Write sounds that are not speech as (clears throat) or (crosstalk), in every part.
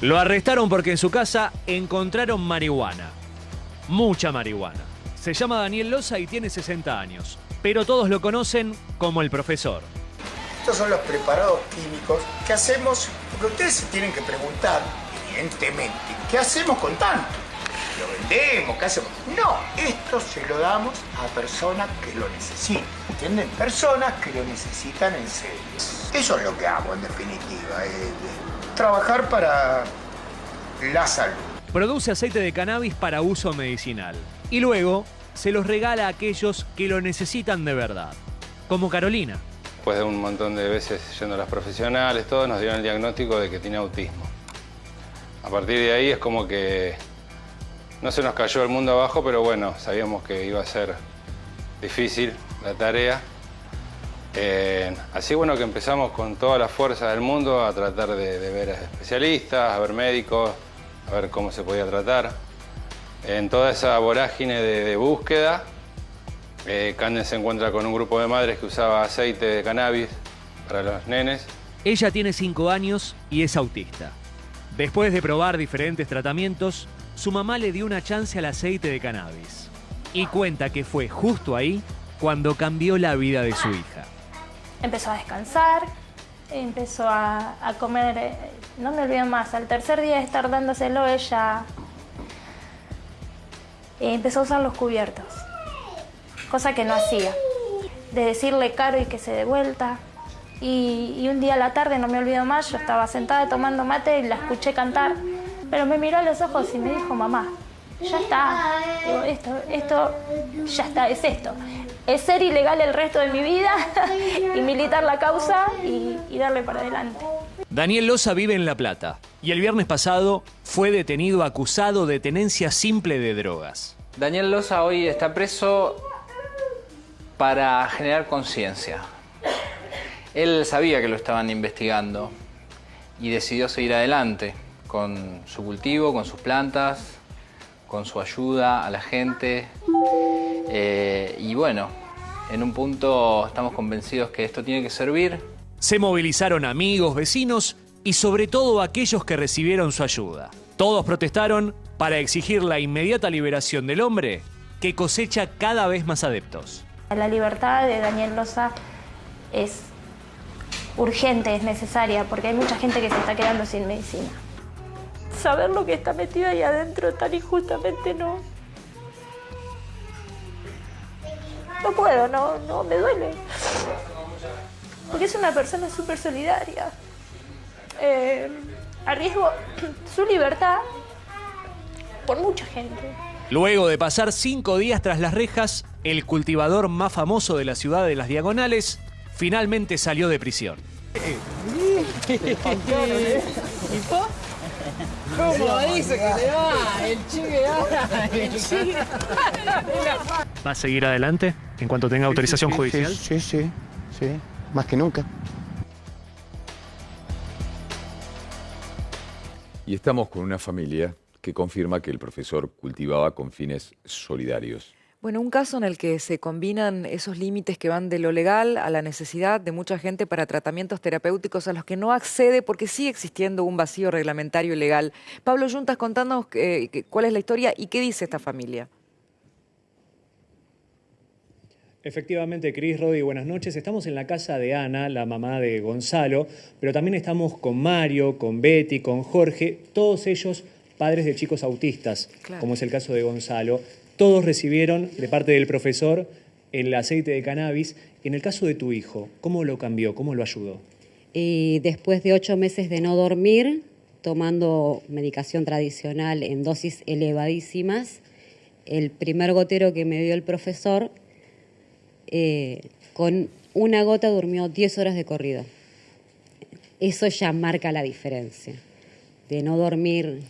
Lo arrestaron porque en su casa encontraron marihuana. Mucha marihuana. Se llama Daniel Loza y tiene 60 años, pero todos lo conocen como el profesor. Estos son los preparados químicos que hacemos, porque ustedes se tienen que preguntar, evidentemente, ¿qué hacemos con tanto? ¿Lo vendemos? ¿Qué hacemos? No, esto se lo damos a personas que lo necesitan, ¿entienden? Personas que lo necesitan en serio. Eso es lo que hago en definitiva, eh, trabajar para la salud. Produce aceite de cannabis para uso medicinal y luego se los regala a aquellos que lo necesitan de verdad, como Carolina. Después de un montón de veces yendo a las profesionales, todos nos dieron el diagnóstico de que tiene autismo. A partir de ahí es como que no se nos cayó el mundo abajo, pero bueno, sabíamos que iba a ser difícil la tarea. Eh, así bueno que empezamos con toda la fuerza del mundo a tratar de, ver especialistas, a ver médicos, a ver cómo se podía tratar. En toda esa vorágine de, búsqueda, eh, se encuentra con un grupo de madres que usaba aceite de cannabis para los nenes. Ella tiene 5 años y es autista. Después de probar diferentes tratamientos, su mamá le dio una chance al aceite de cannabis. Y cuenta que fue justo ahí cuando cambió la vida de su hija. Empezó a descansar, empezó a, comer, eh, no me olvido más, al tercer día de estar dándoselo ella eh, empezó a usar los cubiertos, cosa que no hacía. De decirle caro y que se dé vuelta. Y, un día a la tarde, no me olvido más, yo estaba sentada tomando mate y la escuché cantar, pero me miró a los ojos y me dijo, mamá, ya está, esto, esto, ya está, es esto. Es ser ilegal el resto de mi vida (laughs) y militar la causa y, y darle para adelante. Daniel Loza vive en La Plata y el viernes pasado fue detenido acusado de tenencia simple de drogas. Daniel Loza hoy está preso para generar conciencia. Él sabía que lo estaban investigando y decidió seguir adelante con su cultivo, con sus plantas, con su ayuda a la gente. Eh, y bueno, en un punto estamos convencidos que esto tiene que servir. Se movilizaron amigos, vecinos y sobre todo aquellos que recibieron su ayuda. Todos protestaron para exigir la inmediata liberación del hombre que cosecha cada vez más adeptos. La libertad de Daniel Loza es urgente, es necesaria, porque hay mucha gente que se está quedando sin medicina. Saber lo que está metido ahí adentro tan injustamente no. No puedo, no, no, me duele. Porque es una persona súper solidaria. Eh, arriesgo (clears throat) su libertad por mucha gente. Luego de pasar cinco días tras las rejas, el cultivador más famoso de la ciudad de las Diagonales finalmente salió de prisión. (laughs) ¿Cómo dice que le va? El chique va. El chique. ¿Va a seguir adelante en cuanto tenga autorización Sí, judicial? Sí, sí, sí, más que nunca. Y estamos con una familia que confirma que el profesor cultivaba con fines solidarios. Bueno, un caso en el que se combinan esos límites que van de lo legal a la necesidad de mucha gente para tratamientos terapéuticos a los que no accede porque sigue existiendo un vacío reglamentario y legal. Pablo Yuntas, contándonos eh, cuál es la historia y qué dice esta familia. Efectivamente, Cris, Rodi, buenas noches. Estamos en la casa de Ana, la mamá de Gonzalo, pero también estamos con Mario, con Betty, con Jorge, todos ellos padres de chicos autistas, Claro. como es el caso de Gonzalo. Todos recibieron de parte del profesor el aceite de cannabis. En el caso de tu hijo, ¿cómo lo cambió? ¿Cómo lo ayudó? Y después de ocho meses de no dormir, tomando medicación tradicional en dosis elevadísimas, el primer gotero que me dio el profesor, eh, con una gota durmió 10 horas de corrido. Eso ya marca la diferencia, de no dormir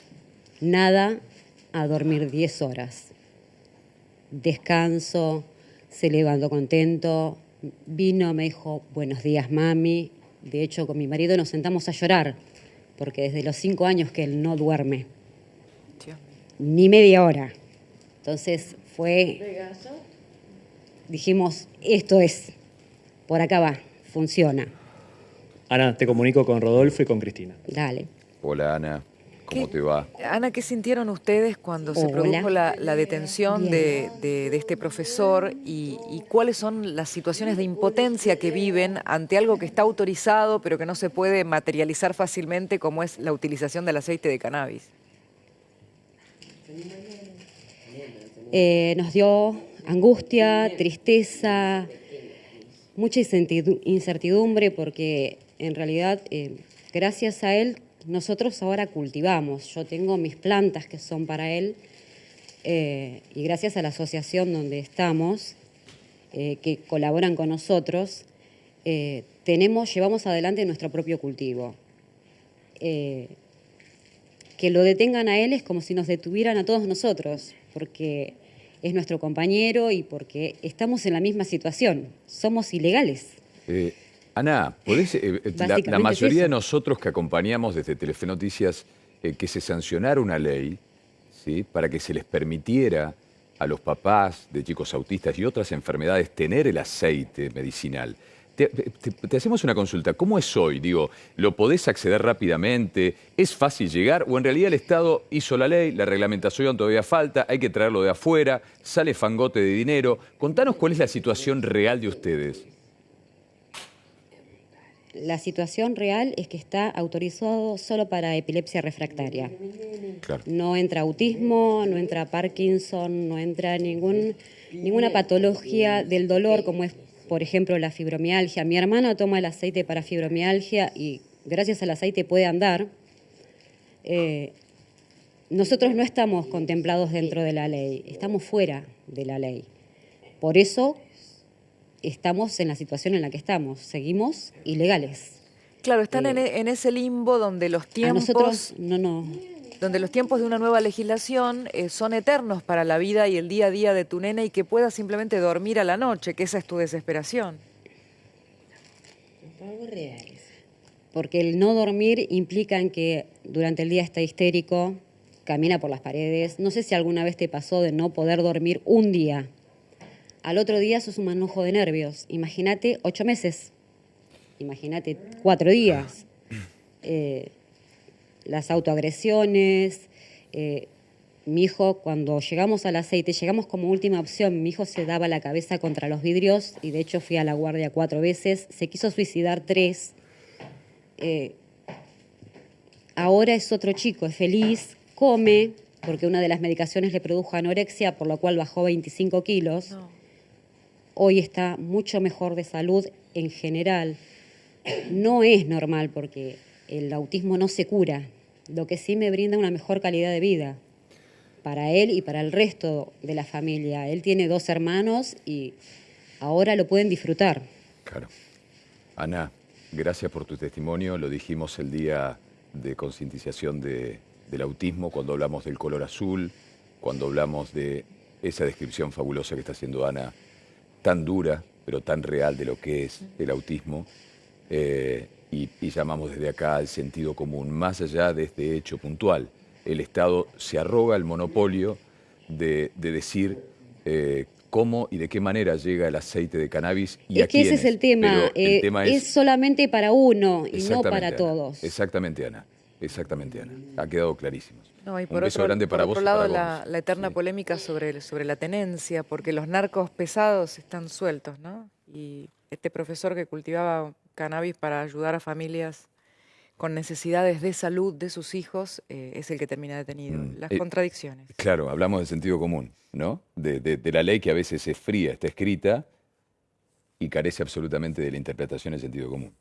nada a dormir 10 horas. Descanso, se levantó contento, vino, me dijo, buenos días mami. De hecho, con mi marido nos sentamos a llorar, porque desde los cinco años que él no duerme, ni media hora. Entonces fue, dijimos, esto es, por acá va, funciona, Ana, te comunico con Rodolfo y con Cristina. dale. Hola Ana. ¿Cómo te va? Ana, ¿qué sintieron ustedes cuando se produjo la, la detención de, Bien. de- de este profesor y, y cuáles son las situaciones de impotencia que viven ante algo que está autorizado pero que no se puede materializar fácilmente como es la utilización del aceite de cannabis? Eh, nos dio angustia, tristeza, mucha incertidu- incertidumbre porque en realidad eh, gracias a él nosotros ahora cultivamos. Yo tengo mis plantas que son para él eh, y gracias a la asociación donde estamos, eh, que colaboran con nosotros, eh, tenemos, llevamos adelante nuestro propio cultivo. Que lo detengan a él es como si nos detuvieran a todos nosotros, porque es nuestro compañero y porque estamos en la misma situación. Somos ilegales. Ana, ¿podés, eh, eh, la- la, Básicamente es mayoría de nosotros que acompañamos desde Telefe Noticias eh, que se sancionara una ley ¿sí? para que se les permitiera a los papás de chicos autistas y otras enfermedades tener el aceite medicinal. Te, te- te hacemos una consulta. ¿Cómo es hoy? Digo, ¿lo podés acceder rápidamente? ¿Es fácil llegar? ¿O en realidad el Estado hizo la ley, la reglamentación todavía falta, hay que traerlo de afuera, sale fangote de dinero? Contanos cuál es la situación real de ustedes. La situación real es que está autorizado solo para epilepsia refractaria. Claro. No entra autismo, no entra Parkinson, no entra ningún, ninguna patología del dolor como es, por ejemplo, la fibromialgia. Mi hermano toma el aceite para fibromialgia y gracias al aceite puede andar. Eh, nosotros no estamos contemplados dentro de la ley, estamos fuera de la ley. Por eso estamos en la situación en la que estamos, seguimos ilegales. Claro, están en, e- en ese limbo donde los A tiempos, nosotros no, no, donde los tiempos de una nueva legislación eh, son eternos para la vida y el día a día de tu nena y que puedas simplemente dormir a la noche, que esa es tu desesperación. porque el no dormir implica en que durante el día está histérico, camina por las paredes. No sé si alguna vez te pasó de no poder dormir un día. Al otro día sos un manojo de nervios. Imagínate ocho meses. Imagínate cuatro días. (clears throat) Eh, las autoagresiones. eh, mi hijo, cuando llegamos al aceite, llegamos como última opción. Mi hijo se daba la cabeza contra los vidrios y de hecho fui a la guardia cuatro veces. Se quiso suicidar tres. Eh, ahora es otro chico, es feliz, come, porque una de las medicaciones le produjo anorexia, por lo cual bajó 25 kilos. Hoy está mucho mejor de salud en general. No es normal porque el autismo no se cura, lo que sí me brinda una mejor calidad de vida para él y para el resto de la familia. Él tiene dos hermanos y ahora lo pueden disfrutar. Claro. Ana, gracias por tu testimonio. Lo dijimos el día de concientización de- del autismo, cuando hablamos del color azul, cuando hablamos de esa descripción fabulosa que está haciendo Ana, tan dura, pero tan real de lo que es el autismo. Eh, y, y llamamos desde acá al sentido común, más allá de este hecho puntual. El Estado se arroga el monopolio de, de decir eh, cómo y de qué manera llega el aceite de cannabis y a es que ese es quiénes. el tema. El eh, tema es... solamente para uno y no para todos. Exactamente, Ana. Exactamente, Ana. Ha quedado clarísimo. No, y Un por beso otro, grande para por vos otro lado, la, eterna Sí. polémica sobre, sobre la tenencia, porque los narcos pesados están sueltos, ¿no? Y este profesor que cultivaba cannabis para ayudar a familias con necesidades de salud de sus hijos eh, es el que termina detenido. Mm, Las eh, contradicciones. Claro, hablamos de sentido común, ¿no? De, de- de la ley que a veces es fría, está escrita y carece absolutamente de la interpretación del sentido común.